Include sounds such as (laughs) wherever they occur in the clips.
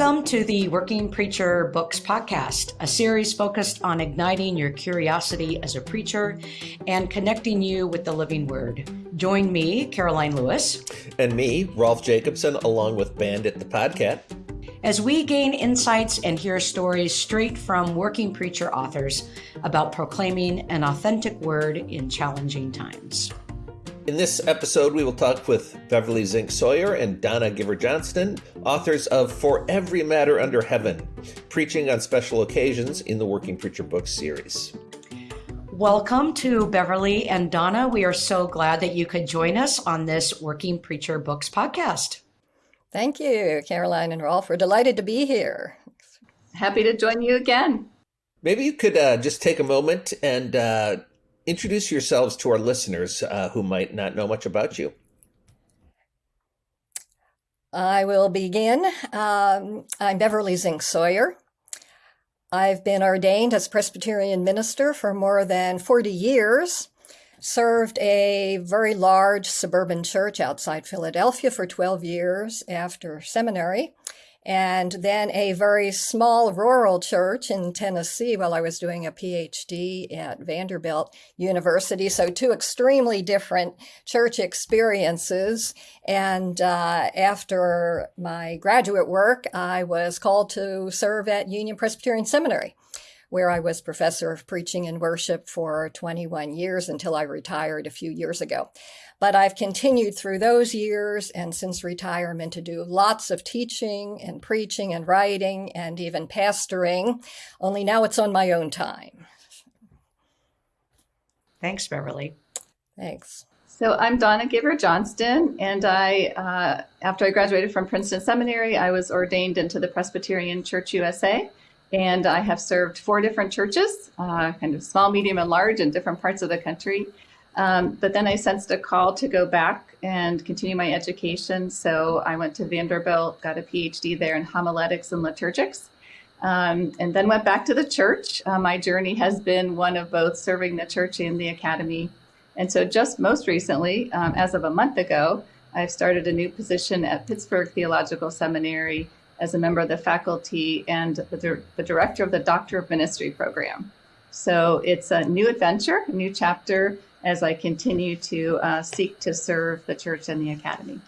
Welcome to the Working Preacher Books Podcast, a series focused on igniting your curiosity as a preacher and connecting you with the living word. Join me, Karoline Lewis. And me, Rolf Jacobson, along with Bandit the Podcat. As we gain insights and hear stories straight from working preacher authors about proclaiming an authentic word in challenging times. In this episode, we will talk with Beverly Zink Sawyer and Donna Giver Johnston, authors of For Every Matter Under Heaven, preaching on special occasions in the Working Preacher Books series. Welcome to Beverly and Donna. We are so glad that you could join us on this Working Preacher Books podcast. Thank you, Karoline and Rolf. We're delighted to be here. Happy to join you again. Maybe you could uh, just take a moment and uh, introduce yourselves to our listeners uh, who might not know much about you. I will begin. Um, I'm Beverly Zink Sawyer. I've been ordained as Presbyterian minister for more than 40 years, served a very large suburban church outside Philadelphia for 12 years after seminary, and then a very small rural church in Tennessee while I was doing a PhD at Vanderbilt University. So, two extremely different church experiences. And uh, after my graduate work, I was called to serve at Union Presbyterian Seminary where I was professor of preaching and worship for 21 years until I retired a few years ago. But I've continued through those years and since retirement to do lots of teaching and preaching and writing and even pastoring, only now it's on my own time. Thanks, Beverly. Thanks. So I'm Donna Giver Johnston, and I, uh, after I graduated from Princeton Seminary, I was ordained into the Presbyterian Church USA, and I have served four different churches, uh, kind of small, medium, and large in different parts of the country. Um, but then I sensed a call to go back and continue my education. So I went to Vanderbilt, got a PhD there in homiletics and liturgics, um, and then went back to the church. Uh, my journey has been one of both serving the church and the academy. And so just most recently, um, as of a month ago, I've started a new position at Pittsburgh Theological Seminary as a member of the faculty and the, the director of the Doctor of Ministry program. So it's a new adventure, a new chapter as I continue to uh, seek to serve the church and the academy.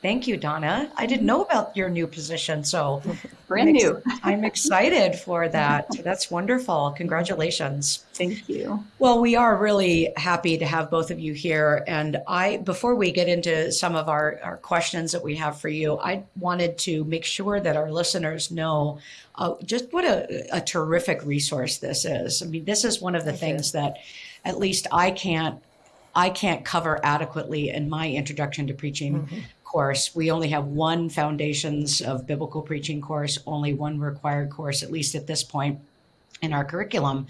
Thank you, Donna. I didn't know about your new position, so (laughs) brand I'm new. (laughs) I'm excited for (laughs) that. That's wonderful. Congratulations. Thank you. Well, we are really happy to have both of you here. And I, before we get into some of our, our questions that we have for you, I wanted to make sure that our listeners know uh, just what a, a, terrific resource this is. I mean, this is one of the things that at least I can't I can't cover adequately in my introduction to preaching mm-hmm course. We only have one Foundations of Biblical Preaching course, only one required course, at least at this point in our curriculum.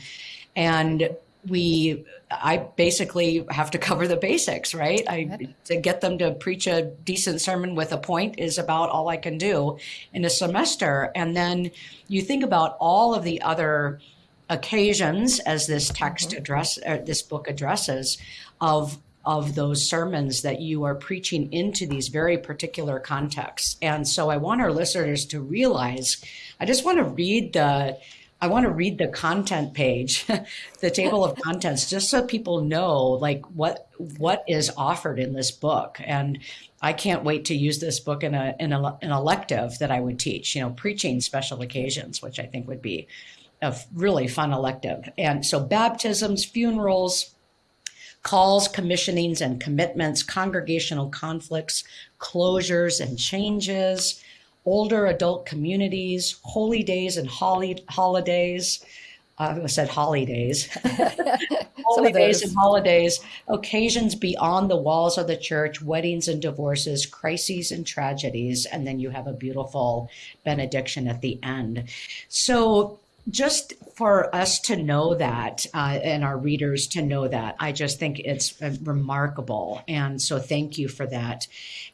And we i basically have to cover the basics right i to get them to preach a decent sermon with a point is about all i can do in a semester and then you think about all of the other occasions as this text mm-hmm. address uh, this book addresses of of those sermons that you are preaching into these very particular contexts. And so I want our listeners to realize, I just want to read the I want to read the content page, (laughs) the table of contents, just so people know like what what is offered in this book. And I can't wait to use this book in a in a, an elective that I would teach. You know, preaching special occasions, which I think would be a really fun elective. And so baptisms, funerals, calls, commissionings, and commitments, congregational conflicts, closures and changes, older adult communities, holy days and holy, holidays. Uh, I said holidays. (laughs) (laughs) holy days and holidays, occasions beyond the walls of the church, weddings and divorces, crises and tragedies, and then you have a beautiful benediction at the end. So just for us to know that uh, and our readers to know that i just think it's uh, remarkable. And so thank you for that.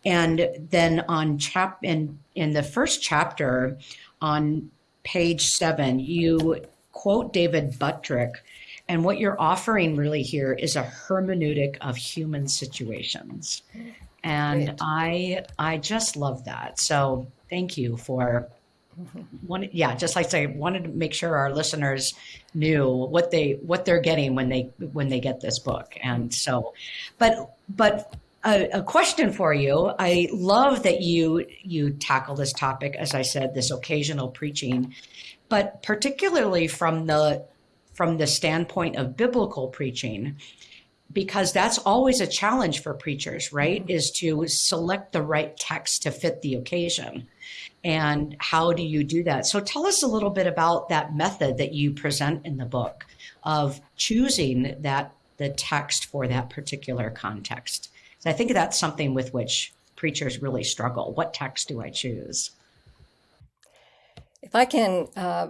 And then on chap in in the first chapter on page seven you quote david buttrick and what you're offering really here is a hermeneutic of human situations. And Great. i i just love that. So thank you for one yeah just like I say wanted to make sure our listeners knew what they what they're getting when they when they get this book. And so but but a, a, question for you. I love that you you tackle this topic as i said this occasional preaching but particularly from the from the standpoint of biblical preaching because that's always a challenge for preachers right? Mm-hmm. is to select the right text to fit the occasion and how do you do that? So tell us a little bit about that method that you present in the book of choosing that the text for that particular context. So I think that's something with which preachers really struggle. What text do I choose? If I can uh,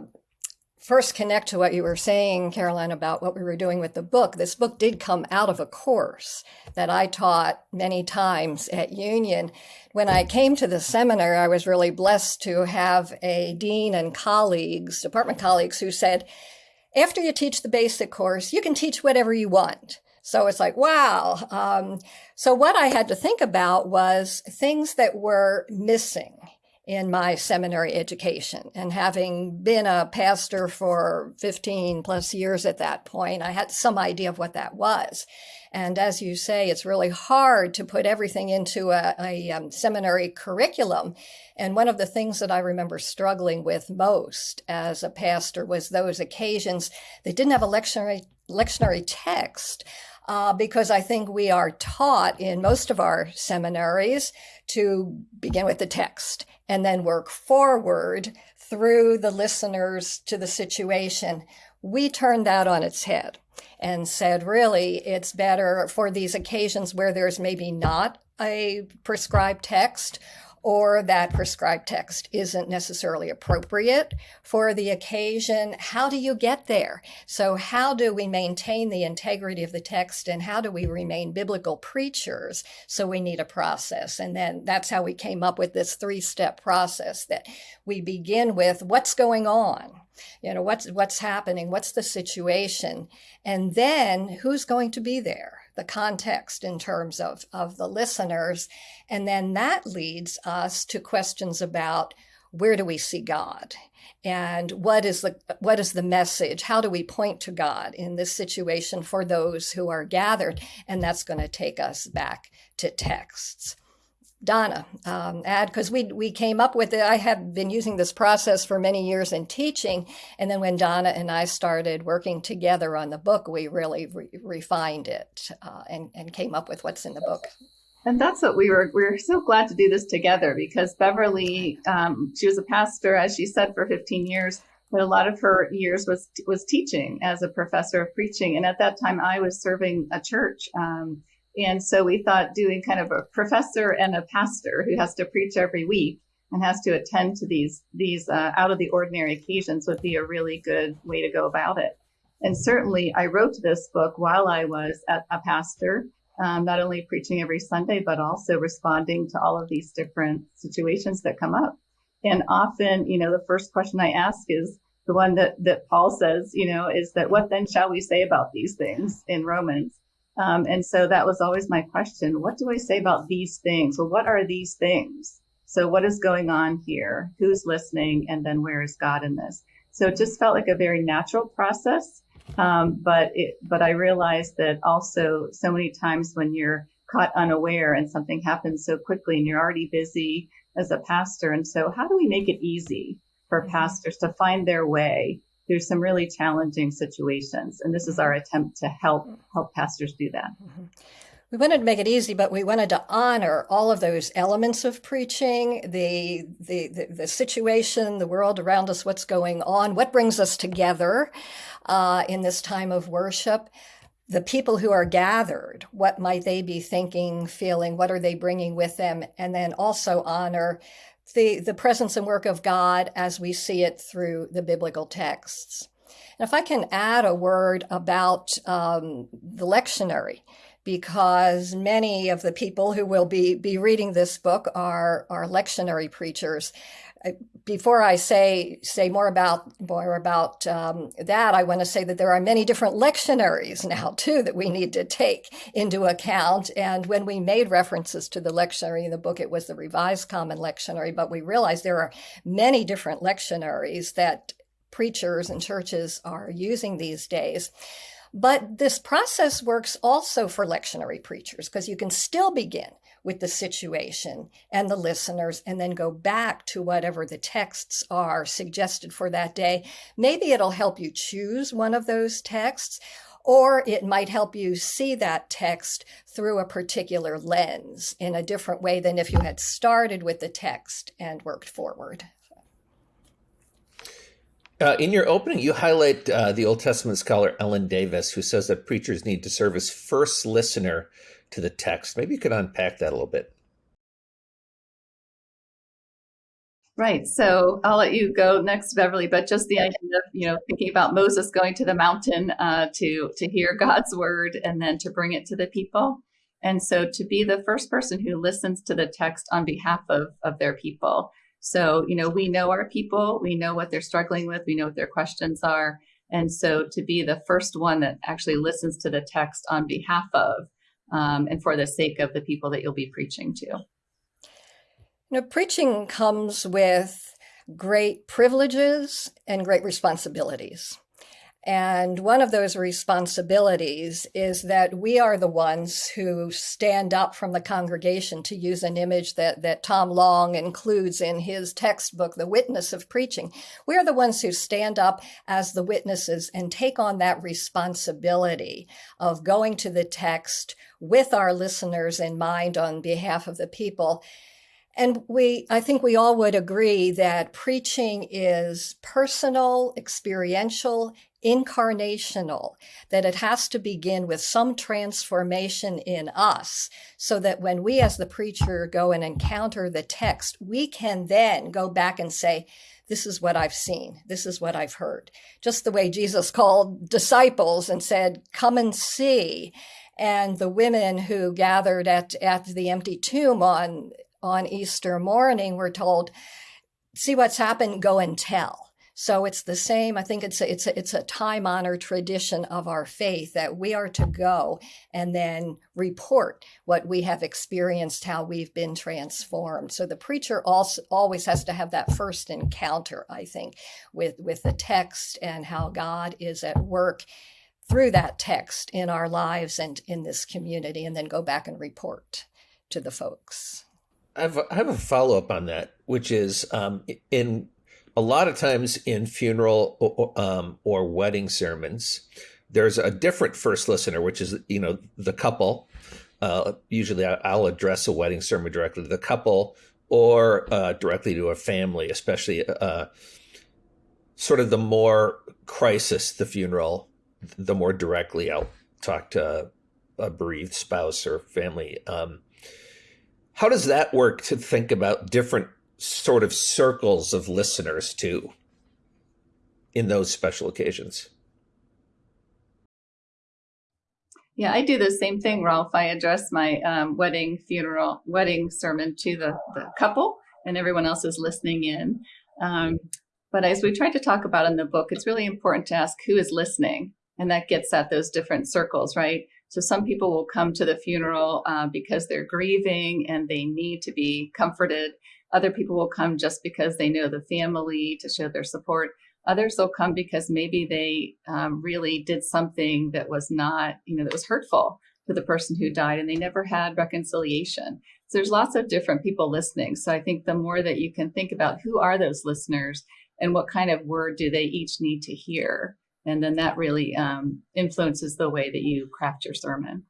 first connect to what you were saying, Karoline, about what we were doing with the book. This book did come out of a course that I taught many times at Union. When I came to the seminar, I was really blessed to have a dean and colleagues, department colleagues, who said, after you teach the basic course, you can teach whatever you want. So it's like, wow. Um, so what I had to think about was things that were missing in my seminary education. And having been a pastor for 15 plus years at that point, I had some idea of what that was. And as you say, it's really hard to put everything into a, a um, seminary curriculum. And one of the things that I remember struggling with most as a pastor was those occasions that didn't have a lectionary, lectionary text. Uh, because I think we are taught in most of our seminaries to begin with the text and then work forward through the listeners to the situation. We turned that on its head and said, really, it's better for these occasions where there's maybe not a prescribed text or that prescribed text isn't necessarily appropriate for the occasion. How do you get there? So, how do we maintain the integrity of the text and how do we remain biblical preachers? So, we need a process. And then that's how we came up with this three step process that we begin with what's going on? You know, what's, what's happening? What's the situation? And then who's going to be there? The context in terms of, of the listeners. And then that leads us to questions about where do we see God? And what is the what is the message? How do we point to God in this situation for those who are gathered? And that's going to take us back to texts. Donna, um, add because we we came up with it. I have been using this process for many years in teaching, and then when Donna and I started working together on the book, we really re- refined it uh, and and came up with what's in the book. And that's what we were. We were so glad to do this together because Beverly, um, she was a pastor, as she said, for 15 years. But a lot of her years was was teaching as a professor of preaching, and at that time, I was serving a church. Um, and so we thought doing kind of a professor and a pastor who has to preach every week and has to attend to these these uh, out of the ordinary occasions would be a really good way to go about it. And certainly, I wrote this book while I was a, a pastor, um, not only preaching every Sunday, but also responding to all of these different situations that come up. And often, you know, the first question I ask is the one that that Paul says, you know, is that what then shall we say about these things in Romans? Um, and so that was always my question. What do I say about these things? Well, what are these things? So what is going on here? Who's listening? And then where is God in this? So it just felt like a very natural process. Um, but it, but I realized that also so many times when you're caught unaware and something happens so quickly and you're already busy as a pastor. And so how do we make it easy for pastors to find their way through some really challenging situations. And this is our attempt to help help pastors do that. Mm-hmm. We wanted to make it easy, but we wanted to honor all of those elements of preaching, the, the, the, the situation, the world around us, what's going on, what brings us together uh, in this time of worship the people who are gathered, what might they be thinking, feeling, what are they bringing with them, and then also honor the, the presence and work of God as we see it through the biblical texts. And if I can add a word about um, the lectionary, because many of the people who will be, be reading this book are, are lectionary preachers. Before I say say more about more about um, that, I want to say that there are many different lectionaries now too that we need to take into account. And when we made references to the lectionary in the book, it was the Revised Common Lectionary, but we realized there are many different lectionaries that preachers and churches are using these days. But this process works also for lectionary preachers because you can still begin with the situation and the listeners and then go back to whatever the texts are suggested for that day. Maybe it'll help you choose one of those texts or it might help you see that text through a particular lens in a different way than if you had started with the text and worked forward. Uh, in your opening, you highlight uh, the Old Testament scholar Ellen Davis, who says that preachers need to serve as first listener to the text. Maybe you could unpack that a little bit. Right. So I'll let you go next, Beverly. But just the idea of you know thinking about Moses going to the mountain uh, to to hear (laughs) God's word and then to bring it to the people, and so to be the first person who listens to the text on behalf of of their people. So, you know, we know our people, we know what they're struggling with, we know what their questions are. And so to be the first one that actually listens to the text on behalf of um, and for the sake of the people that you'll be preaching to. You know, preaching comes with great privileges and great responsibilities. And one of those responsibilities is that we are the ones who stand up from the congregation, to use an image that, that Tom Long includes in his textbook, The Witness of Preaching. We are the ones who stand up as the witnesses and take on that responsibility of going to the text with our listeners in mind on behalf of the people. And we, I think we all would agree that preaching is personal, experiential, incarnational, that it has to begin with some transformation in us so that when we as the preacher go and encounter the text, we can then go back and say, this is what I've seen. This is what I've heard. Just the way Jesus called disciples and said, come and see. And the women who gathered at, at the empty tomb on, on Easter morning we're told, see what's happened, go and tell so it's the same. I think it's a, it's a, it's a time honored tradition of our faith that we are to go and then report what we have experienced, how we've been transformed. So the preacher also always has to have that first encounter, I think, with with the text and how God is at work through that text in our lives and in this community, and then go back and report to the folks. I have a, I have a follow up on that, which is um, in a lot of times in funeral or, um, or wedding sermons, there's a different first listener, which is you know the couple. Uh, usually, I'll address a wedding sermon directly to the couple or uh, directly to a family, especially uh, sort of the more crisis the funeral, the more directly I'll talk to a bereaved spouse or family. Um, how does that work to think about different sort of circles of listeners too in those special occasions. Yeah, I do the same thing, Rolf. I address my um, wedding, funeral, wedding sermon to the, the couple, and everyone else is listening in. Um, but as we try to talk about in the book, it's really important to ask who is listening, and that gets at those different circles, right? So some people will come to the funeral uh, because they're grieving and they need to be comforted. Other people will come just because they know the family to show their support. Others will come because maybe they um, really did something that was not, you know, that was hurtful to the person who died and they never had reconciliation. So there's lots of different people listening. So I think the more that you can think about who are those listeners and what kind of word do they each need to hear, and then that really um, influences the way that you craft your sermon.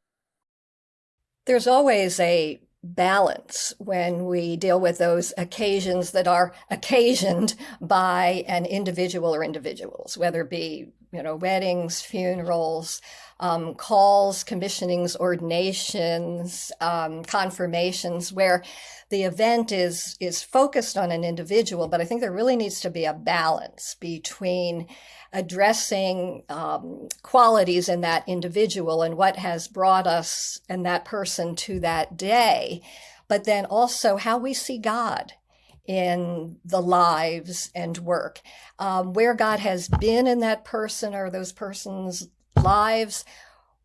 There's always a balance when we deal with those occasions that are occasioned by an individual or individuals, whether it be you know weddings, funerals, um, calls, commissionings, ordinations, um, confirmations, where the event is is focused on an individual. But I think there really needs to be a balance between addressing um, qualities in that individual and what has brought us and that person to that day, but then also how we see God in the lives and work. Um, where God has been in that person or those person's lives,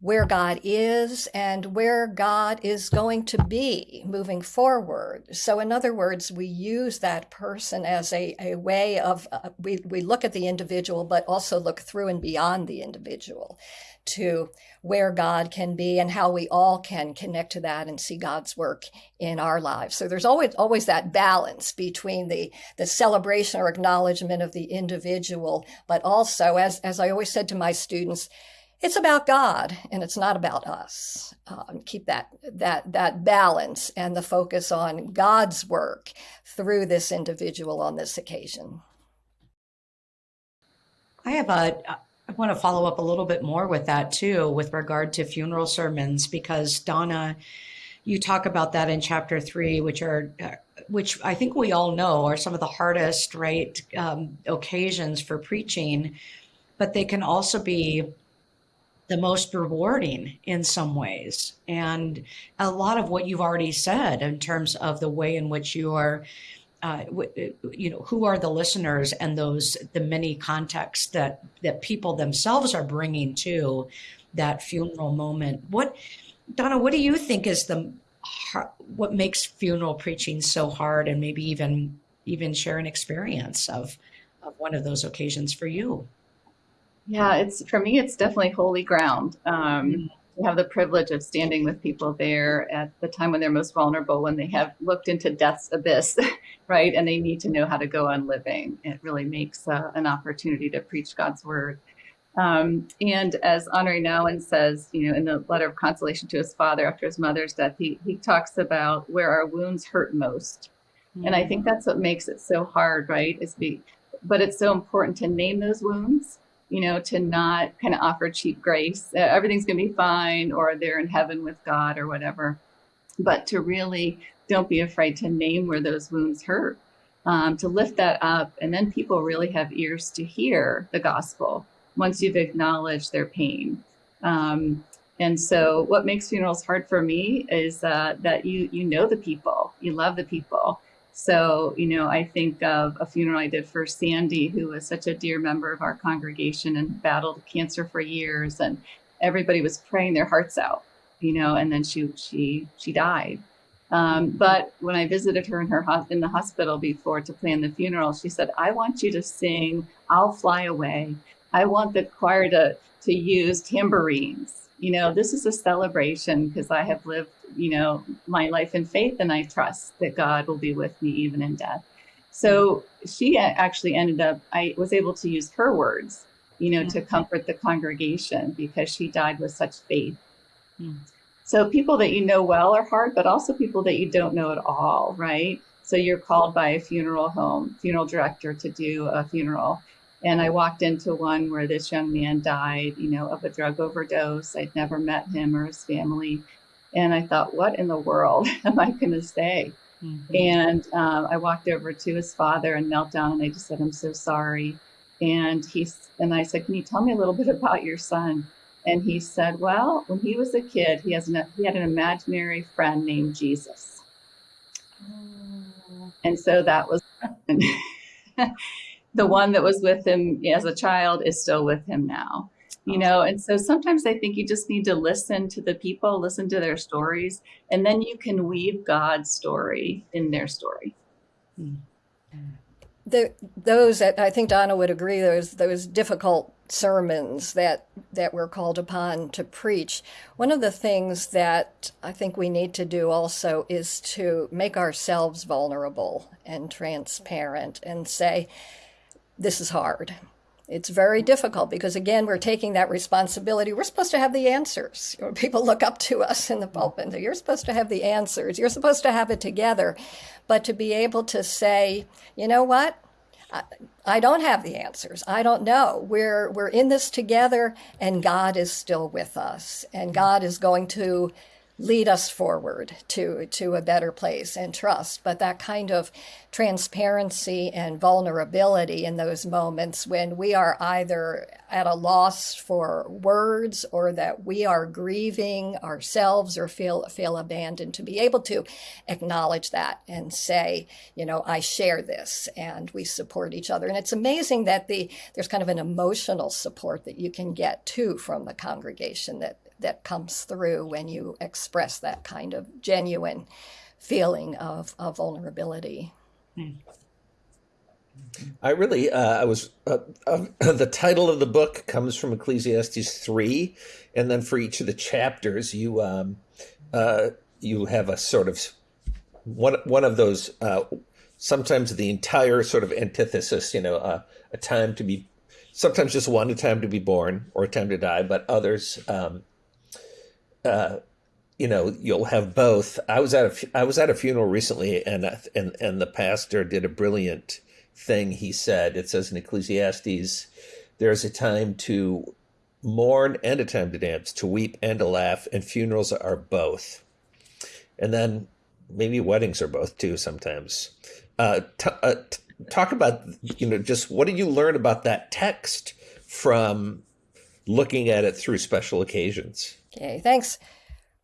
where God is and where God is going to be moving forward. So, in other words, we use that person as a, a way of, uh, we, we look at the individual, but also look through and beyond the individual to where God can be and how we all can connect to that and see God's work in our lives. So there's always always that balance between the the celebration or acknowledgement of the individual, but also as as I always said to my students, it's about God and it's not about us. Um, keep that that that balance and the focus on God's work through this individual on this occasion. I have a I want to follow up a little bit more with that too, with regard to funeral sermons, because Donna, you talk about that in chapter three, which are, uh, which I think we all know are some of the hardest, right, um, occasions for preaching, but they can also be the most rewarding in some ways. And a lot of what you've already said in terms of the way in which you are uh, you know who are the listeners and those the many contexts that that people themselves are bringing to that funeral moment. What donna what do you think is the what makes funeral preaching so hard and maybe even even share an experience of of one of those occasions for you? Yeah it's for me it's definitely holy ground. Um, mm-hmm to have the privilege of standing with people there at the time when they're most vulnerable, when they have looked into death's abyss, (laughs) right? And they need to know how to go on living. It really makes uh, an opportunity to preach God's word. Um, and as Henri Nouwen says, you know, in the letter of consolation to his father after his mother's death, he, he talks about where our wounds hurt most. Mm-hmm. And I think that's what makes it so hard, right? Is be, but it's so important to name those wounds you know, to not kind of offer cheap grace. Uh, everything's going to be fine, or they're in heaven with God, or whatever. But to really don't be afraid to name where those wounds hurt, um, to lift that up. And then people really have ears to hear the gospel once you've acknowledged their pain. Um, and so, what makes funerals hard for me is uh, that you you know the people, you love the people, so, you know, I think of a funeral I did for Sandy, who was such a dear member of our congregation and battled cancer for years, and everybody was praying their hearts out, you know, and then she she she died. Um, but when I visited her in her in the hospital before to plan the funeral, she said, "I want you to sing "I'll Fly Away." I want the choir to to use tambourines. You know, this is a celebration because I have lived you know, my life in faith, and I trust that God will be with me even in death. So she actually ended up, I was able to use her words, you know, to comfort the congregation because she died with such faith. Mm. So people that you know well are hard, but also people that you don't know at all, right? So you're called by a funeral home, funeral director to do a funeral. And I walked into one where this young man died, you know, of a drug overdose. I'd never met him or his family. And I thought, what in the world (laughs) am I going to say? Mm-hmm. And um, I walked over to his father and knelt down and I just said, I'm so sorry. And he and I said, Can you tell me a little bit about your son? And he said, Well, when he was a kid, he has an, he had an imaginary friend named Jesus. Oh. And so that was (laughs) (laughs) the one that was with him as a child is still with him now you know? And so sometimes i think you just need to listen to the people listen to their stories and then you can weave god's story in their story. The, those i think donna would agree those those difficult sermons that that we're called upon to preach one of the things that i think we need to do also is to make ourselves vulnerable and transparent and say this is hard. It's very difficult because again we're taking that responsibility. We're supposed to have the answers. People look up to us in the pulpit you're supposed to have the answers. You're supposed to have it together. But to be able to say you know what? I, don't have the answers. I don't know. We're we're in this together and God is still with us and God is going to lead us forward to to a better place and trust. But that kind of transparency and vulnerability in those moments when we are either at a loss for words or that we are grieving ourselves or feel feel abandoned to be able to acknowledge that and say you know I share this and we support each other. And it's amazing that the there's kind of an emotional support that you can get too from the congregation that that comes through when you express that kind of genuine feeling of, of vulnerability. I really, uh, I was, uh, uh, (laughs) the title of the book comes from Ecclesiastes 3. And then for each of the chapters, you, um, uh, you have a sort of one, one of those, uh, sometimes the entire sort of antithesis, you know, uh, a time to be, sometimes just one, a time to be born or a time to die, but others, um, you know, you'll have both. I was at a I was at a funeral recently, and and and the pastor did a brilliant thing. He said, "It says in Ecclesiastes, there's a time to mourn and a time to dance, to weep and to laugh, and funerals are both." And then maybe weddings are both too sometimes. Uh, t- uh, t- talk about you know just what did you learn about that text from looking at it through special occasions? Okay, thanks,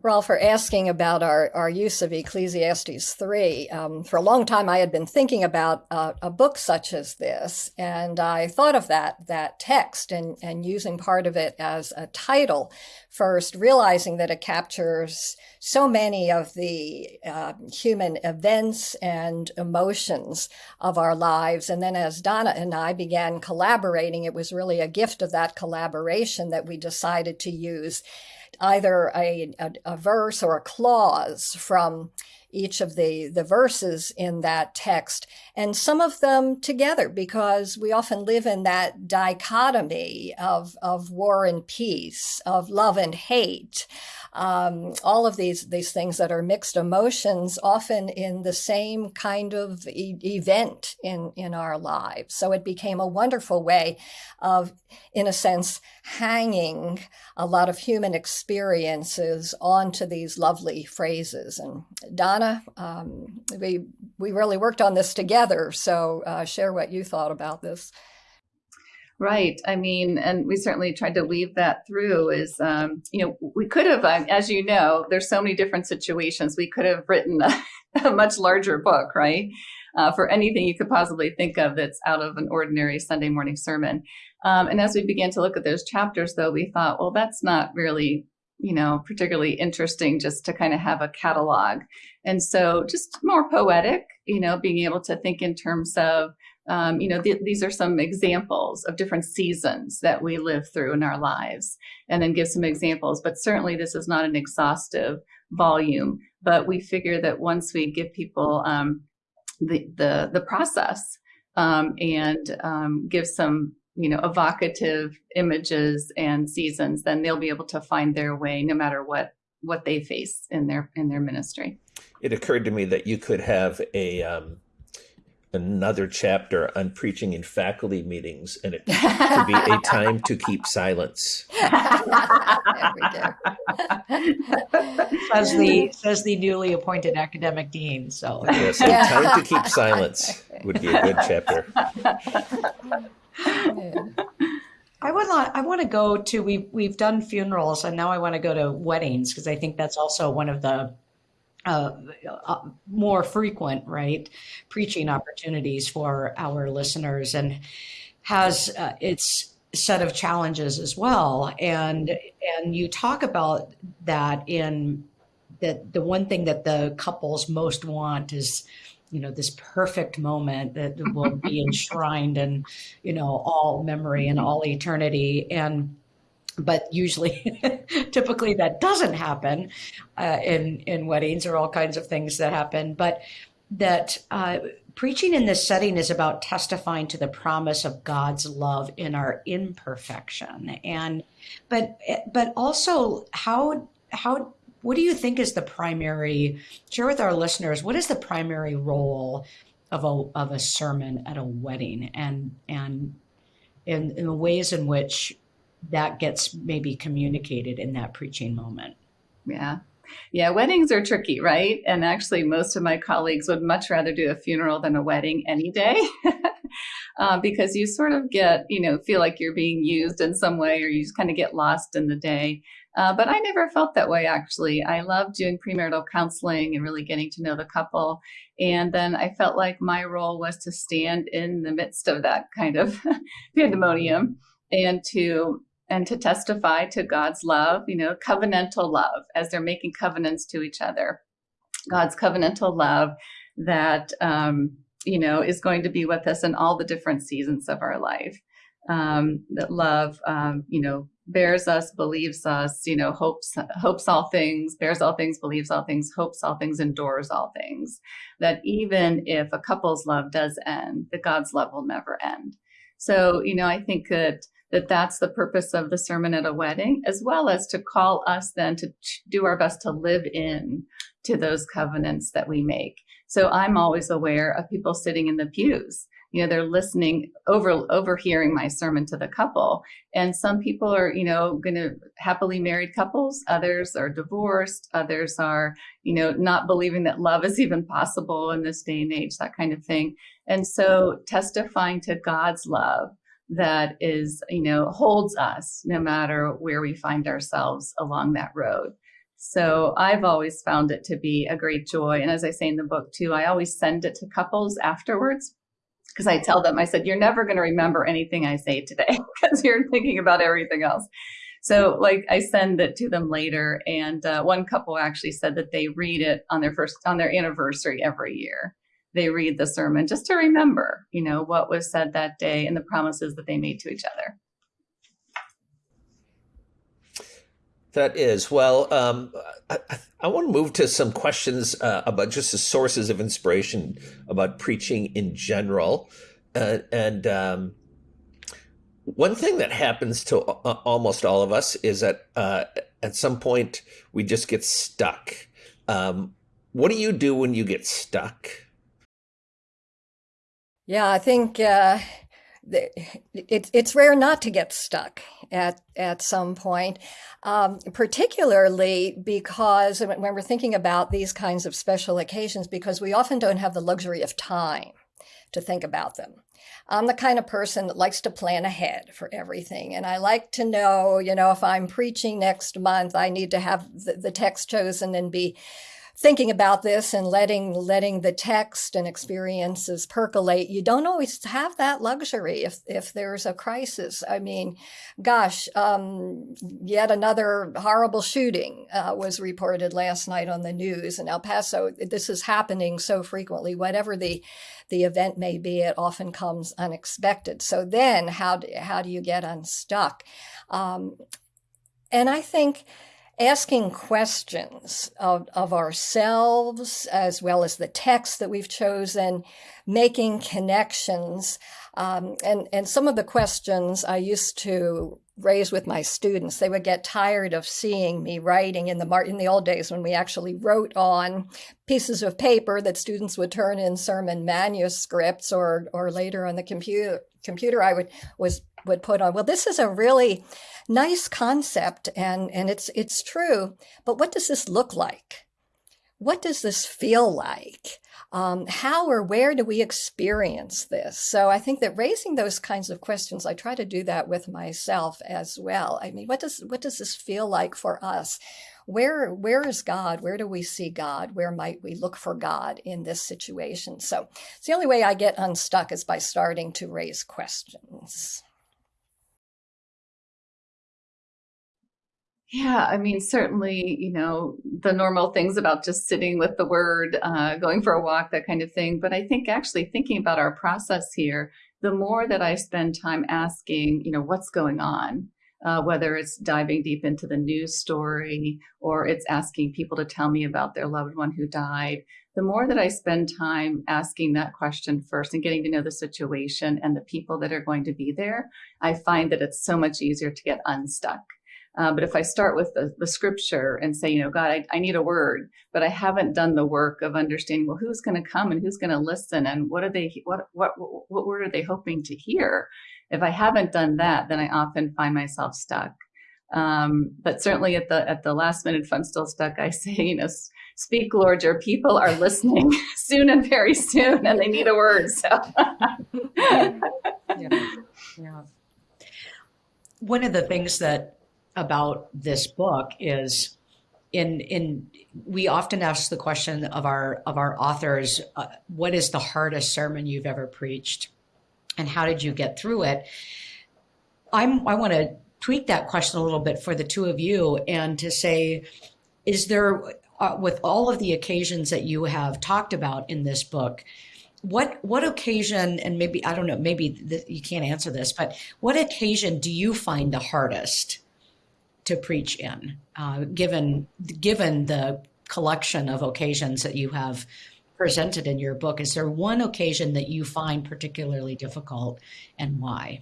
Rolf, for asking about our, our use of Ecclesiastes 3. Um, for a long time, I had been thinking about uh, a book such as this, and I thought of that, that text and, and using part of it as a title first, realizing that it captures so many of the uh, human events and emotions of our lives. And then as Donna and I began collaborating, it was really a gift of that collaboration that we decided to use either a, a, a verse or a clause from each of the, the verses in that text, and some of them together, because we often live in that dichotomy of, of war and peace, of love and hate, um, all of these these things that are mixed emotions, often in the same kind of e- event in in our lives. So it became a wonderful way of, in a sense, hanging a lot of human experiences onto these lovely phrases. And Donna, um, we we really worked on this together. So uh, share what you thought about this. Right. I mean, and we certainly tried to weave that through is, um, you know, we could have, um, as you know, there's so many different situations. We could have written a, (laughs) a much larger book, right? Uh, for anything you could possibly think of that's out of an ordinary Sunday morning sermon. Um, and as we began to look at those chapters, though, we thought, well, that's not really, you know, particularly interesting just to kind of have a catalog. And so just more poetic, you know, being able to think in terms of, um, you know, th- these are some examples of different seasons that we live through in our lives, and then give some examples. But certainly, this is not an exhaustive volume. But we figure that once we give people um, the, the the process um, and um, give some you know evocative images and seasons, then they'll be able to find their way no matter what what they face in their in their ministry. It occurred to me that you could have a um, another chapter on preaching in faculty meetings, and it (laughs) could be a time to keep silence. (laughs) says the says the newly appointed academic dean. So yeah, (laughs) so yeah. time to keep silence would be a good chapter. I would like, I want to go to we we've done funerals and now I want to go to weddings because I think that's also one of the uh, uh, more frequent, right, preaching opportunities for our listeners, and has uh, its set of challenges as well. And and you talk about that in that the one thing that the couples most want is you know this perfect moment that will be (laughs) enshrined in you know all memory and all eternity and but usually (laughs) typically that doesn't happen uh, in in weddings or all kinds of things that happen. But that uh, preaching in this setting is about testifying to the promise of God's love in our imperfection. And but but also how how what do you think is the primary share with our listeners what is the primary role of a of a sermon at a wedding? And and in, in the ways in which that gets maybe communicated in that preaching moment. Yeah. yeah, weddings are tricky, right? And actually, most of my colleagues would much rather do a funeral than a wedding any day. (laughs) uh, because you sort of get, you know, feel like you're being used in some way or you just kind of get lost in the day. Uh, but I never felt that way, actually. I loved doing premarital counseling and really getting to know the couple. And then I felt like my role was to stand in the midst of that kind of (laughs) pandemonium and to and to testify to God's love, you know, covenantal love as they're making covenants to each other. God's covenantal love that um, you know is going to be with us in all the different seasons of our life. Um, that love, um, you know, bears us, believes us, you know, hopes hopes all things, bears all things, believes all things, hopes all things, endures all things. That even if a couple's love does end, that God's love will never end. So, you know, I think that that that's the purpose of the sermon at a wedding, as well as to call us then to do our best to live in to those covenants that we make. So I'm always aware of people sitting in the pews. You know, they're listening, over overhearing my sermon to the couple. And some people are, you know, going to happily married couples. Others are divorced. Others are, you know, not believing that love is even possible in this day and age, that kind of thing. And so testifying to God's love that is, you know, holds us no matter where we find ourselves along that road. So I've always found it to be a great joy. And as I say in the book too, I always send it to couples afterwards because I tell them, I said, you're never going to remember anything I say today (laughs) because you're thinking about everything else. So like I send it to them later. And uh, one couple actually said that they read it on their first, on their anniversary every year they read the sermon just to remember, you know, what was said that day and the promises that they made to each other. That is well. Um, I, I, want to move to some questions uh, about just the sources of inspiration about preaching in general, uh, and um, one thing that happens to uh, almost all of us is that uh, at some point we just get stuck. Um, what do you do when you get stuck? Yeah, I think uh, it, it's rare not to get stuck at at some point, um, particularly because when we're thinking about these kinds of special occasions, because we often don't have the luxury of time to think about them. I'm the kind of person that likes to plan ahead for everything. And I like to know, you know, if I'm preaching next month, I need to have the, the text chosen and be thinking about this and letting letting the text and experiences percolate you don't always have that luxury if if there's a crisis. I mean gosh um, yet another horrible shooting uh, was reported last night on the news in el paso. This is happening so frequently whatever the the event may be it often comes unexpected. So then how do, how do you get unstuck? Um, and i think asking questions of, of ourselves as well as the text that we've chosen, making connections. Um, and, and some of the questions I used to raise with my students, they would get tired of seeing me writing in the, in the old days when we actually wrote on pieces of paper that students would turn in sermon manuscripts or, or later on the computer, computer I would, was would put on. Well this is a really nice concept and and it's it's true but what does this look like? What does this feel like? Um, how or where do we experience this? So i think that raising those kinds of questions i try to do that with myself as well. I mean what does what does this feel like for us? Where where is god? Where do we see god? Where might we look for god in this situation? So it's the only way i get unstuck is by starting to raise questions Yeah, I mean, certainly, you know, the normal things about just sitting with the word, uh, going for a walk, that kind of thing. But I think actually thinking about our process here, the more that I spend time asking, you know, what's going on, uh, whether it's diving deep into the news story or it's asking people to tell me about their loved one who died, the more that I spend time asking that question first and getting to know the situation and the people that are going to be there, I find that it's so much easier to get unstuck. Uh, but if I start with the, the scripture and say, you know, God, I, I, need a word, but I haven't done the work of understanding, well, who's going to come and who's going to listen and what are they, what, what, what word are they hoping to hear? If I haven't done that, then I often find myself stuck. Um, but certainly at the at the last minute, if I'm still stuck, I say, you know, speak, Lord, your people are listening (laughs) soon and very soon, and they need a word. So, yeah. (laughs) yeah. One of the things that about this book is in in we often ask the question of our of our authors uh, what is the hardest sermon you've ever preached? And how did you get through it? I'm i want to tweak that question a little bit for the two of you and to say is there uh, with all of the occasions that you have talked about in this book what what occasion and maybe i don't know maybe the, you can't answer this but what occasion do you find the hardest to preach in, uh, given given the collection of occasions that you have presented in your book. Is there one occasion that you find particularly difficult, and why?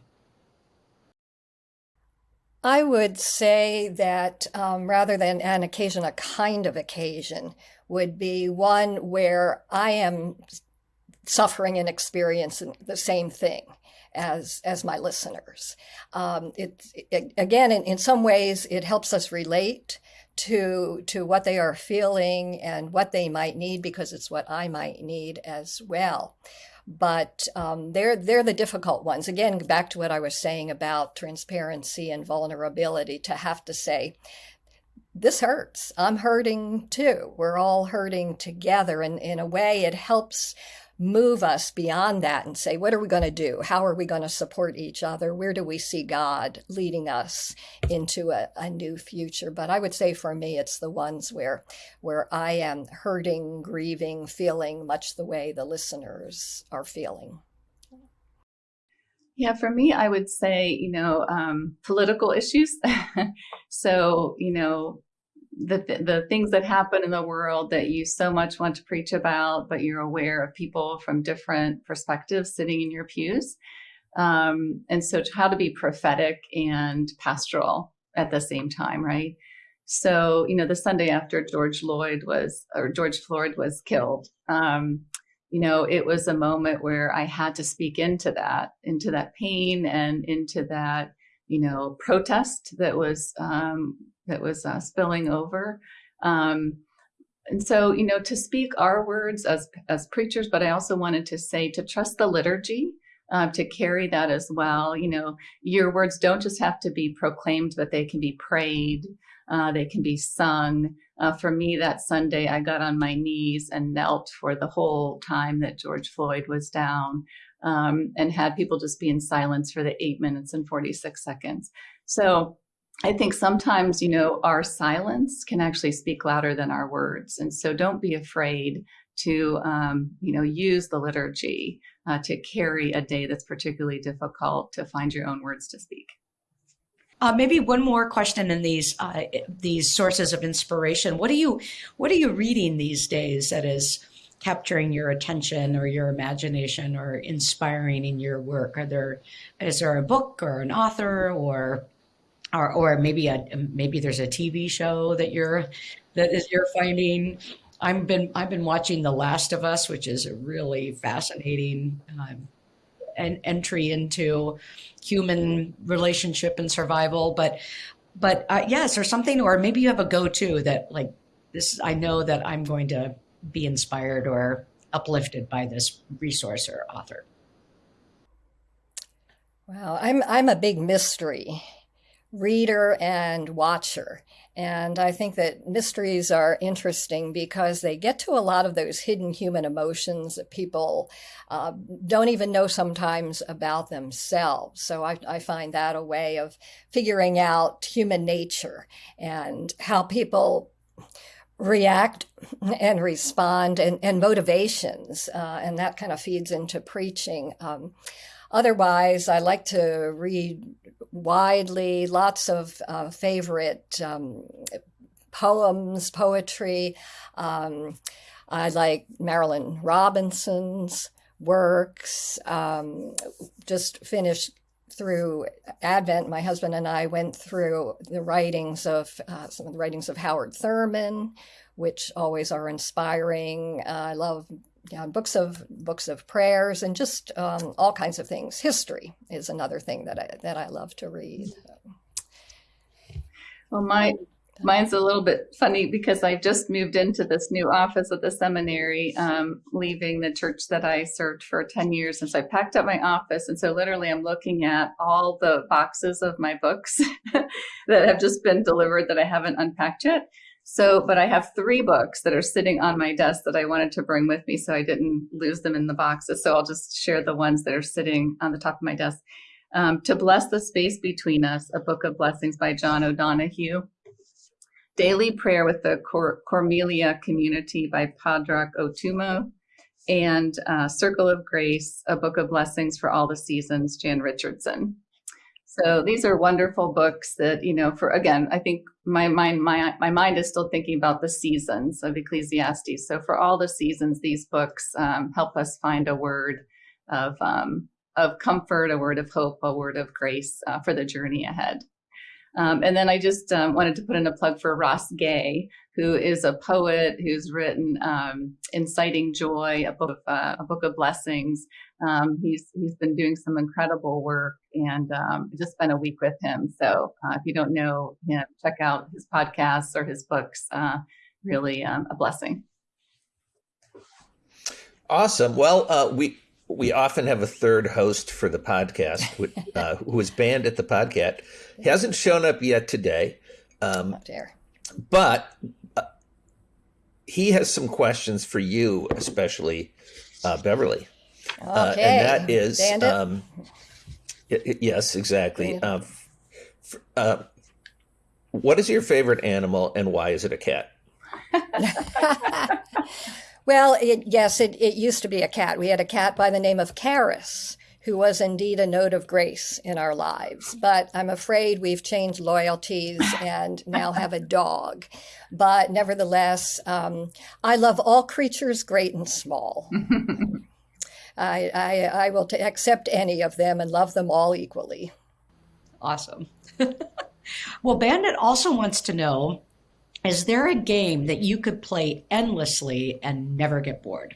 I would say that um, rather than an occasion, a kind of occasion would be one where I am suffering and experiencing the same thing as as my listeners. Um, it, it, again, in, in some ways, it helps us relate to to what they are feeling and what they might need because it's what I might need as well. But um, they're they're the difficult ones. Again, back to what I was saying about transparency and vulnerability. To have to say, this hurts. I'm hurting too. We're all hurting together, and in a way, it helps move us beyond that and say, what are we going to do? How are we going to support each other? Where do we see God leading us into a, a, new future? But I would say for me, it's the ones where, where I am hurting, grieving, feeling much the way the listeners are feeling. Yeah, for me, I would say, you know, um, political issues. (laughs) so, you know, the, th- the things that happen in the world that you so much want to preach about, but you're aware of people from different perspectives sitting in your pews. Um, and so, how to be prophetic and pastoral at the same time, right? So, you know, the Sunday after George Lloyd was, or George Floyd was killed, um, you know, it was a moment where I had to speak into that, into that pain and into that, you know, protest that was um, that was uh, spilling over. Um, and so, you know, to speak our words as as preachers, but I also wanted to say to trust the liturgy, uh, to carry that as well. You know, your words don't just have to be proclaimed, but they can be prayed, uh, they can be sung. Uh, for me, that Sunday, I got on my knees and knelt for the whole time that George Floyd was down, um, and had people just be in silence for the eight minutes and forty six seconds. So I think sometimes, you know, our silence can actually speak louder than our words. And so don't be afraid to, um, you know, use the liturgy uh, to carry a day that's particularly difficult to find your own words to speak. Uh, maybe one more question in these uh, these sources of inspiration. What are you What are you reading these days that is capturing your attention or your imagination or inspiring in your work? Are there is there a book or an author or or or maybe a maybe there's a TV show that you're that is you're finding. I've been I've been watching The Last of Us, which is a really fascinating um, an entry into human relationship and survival. But but uh, yes, or something, or maybe you have a go to that like this. I know that I'm going to be inspired or uplifted by this resource or author. Well, I'm I'm a big mystery reader and watcher. And I think that mysteries are interesting because they get to a lot of those hidden human emotions that people uh, don't even know sometimes about themselves. So I, I, find that a way of figuring out human nature and how people react and respond and, and motivations. Uh, and that kind of feeds into preaching. Um, Otherwise, I like to read widely, lots of uh, favorite um, poems, poetry. Um, I like Marilynne Robinson's works. Um, just finished through Advent, my husband and I went through the writings of uh, some of the writings of Howard Thurman, which always are inspiring. Uh, I love yeah, books of books of prayers and just um, all kinds of things. History is another thing that I that I love to read. Well, my mine's a little bit funny because I've just moved into this new office at the seminary, um, leaving the church that I served for 10 years. And so I packed up my office. And so literally I'm looking at all the boxes of my books (laughs) that have just been delivered that I haven't unpacked yet. So, but I have three books that are sitting on my desk that I wanted to bring with me so I didn't lose them in the boxes. So I'll just share the ones that are sitting on the top of my desk. Um, to Bless the Space Between Us, a book of blessings by John O'Donohue. Daily Prayer with the Cor- Corrymeela Community by Padraig Ó Tuama. And uh, Circle of Grace, a book of blessings for all the seasons, Jan Richardson. So these are wonderful books that, you know, for again, I think my mind, my, my mind is still thinking about the seasons of Ecclesiastes. So for all the seasons, these books um, help us find a word of, um, of comfort, a word of hope, a word of grace uh, for the journey ahead. Um, and then I just um, wanted to put in a plug for Ross Gay, who is a poet who's written um, "Inciting Joy," a book, of, uh, a book of blessings. Um, he's he's been doing some incredible work, and um, just spent a week with him. So uh, if you don't know him, check out his podcasts or his books. Uh, really um, a blessing. Awesome. Well, uh, we we often have a third host for the podcast uh, (laughs) who is Bandit the podcast. He hasn't shown up yet today. Um, Up there. but uh, he has some questions for you, especially uh, Beverly. Uh, Okay. and that is, Bandit. um, y- y- yes, exactly. Yeah. Uh, uh, what is your favorite animal and why is it a cat? (laughs) (laughs) well, it, yes, it, it used to be a cat. We had a cat by the name of Caris, who was indeed a note of grace in our lives. But I'm afraid we've changed loyalties and now have a dog. But nevertheless, um, I love all creatures, great and small. (laughs) I, I, I will t- accept any of them and love them all equally. Awesome. (laughs) well, Bandit also wants to know is there a game that you could play endlessly and never get bored?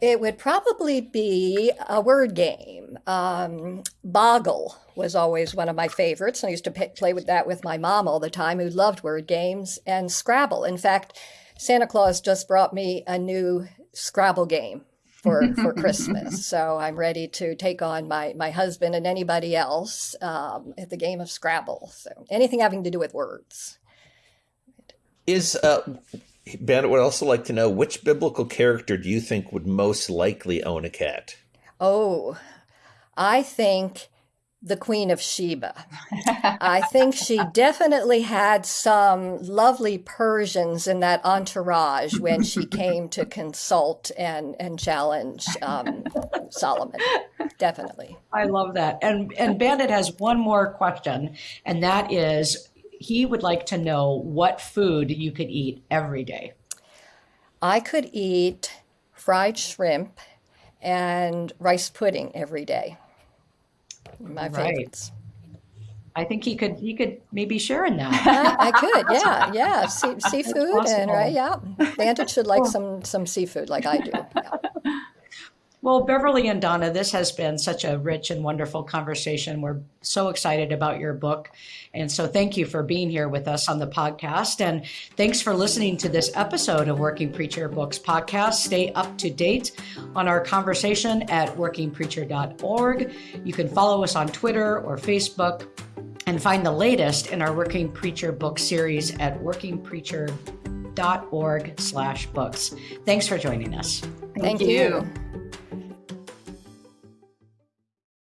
It would probably be a word game. Um, Boggle was always one of my favorites. I used to p- play with that with my mom all the time, who loved word games, and Scrabble. In fact, Santa Claus just brought me a new Scrabble game for, for Christmas. (laughs) So I'm ready to take on my, my husband and anybody else um, at the game of Scrabble. So anything having to do with words. Is uh, Bandit would also like to know which biblical character do you think would most likely own a cat? Oh, I think the Queen of Sheba. I think she definitely had some lovely Persians in that entourage when she came to consult and, and challenge um, Solomon. Definitely. I love that. And and Bandit has one more question, and that is he would like to know what food you could eat every day. I could eat fried shrimp and rice pudding every day. My Right. favorites. I think he could he could maybe share in that. I, (laughs) I could, yeah, yeah. (laughs) Seafood and right, yeah. Bandit should like (laughs) some some seafood, like I do. Yeah. Well, Beverly and Donna, this has been such a rich and wonderful conversation. We're so excited about your book. And so thank you for being here with us on the podcast. And thanks for listening to this episode of Working Preacher Books podcast. Stay up to date on our conversation at workingpreacher.org. You can follow us on Twitter or Facebook and find the latest in our Working Preacher book series at workingpreacher.org slash books. Thanks for joining us. Thank you.